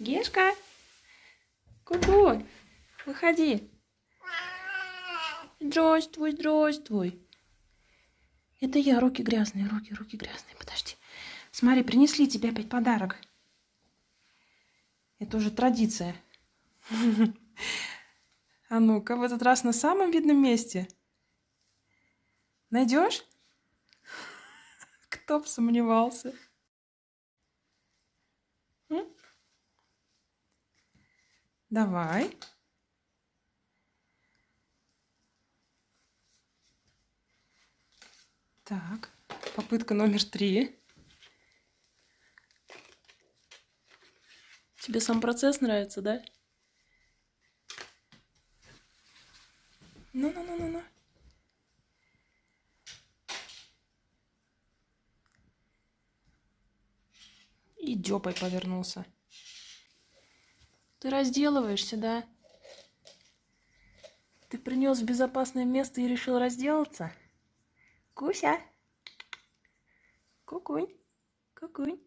Гешка? Ку-ку, выходи. Здравствуй, здравствуй. Это я, руки грязные, руки, руки грязные. Подожди. Смотри, принесли тебе опять подарок. Это уже традиция. А ну-ка, в этот раз на самом видном месте. Найдешь? Кто бы сомневался. Давай. Так, попытка номер три. Тебе сам процесс нравится, да? Ну-ну-ну-ну-ну. И дёпой повернулся. Ты разделываешься, да? Ты принес в безопасное место и решил разделаться? Куся? Кукунь? Кукунь?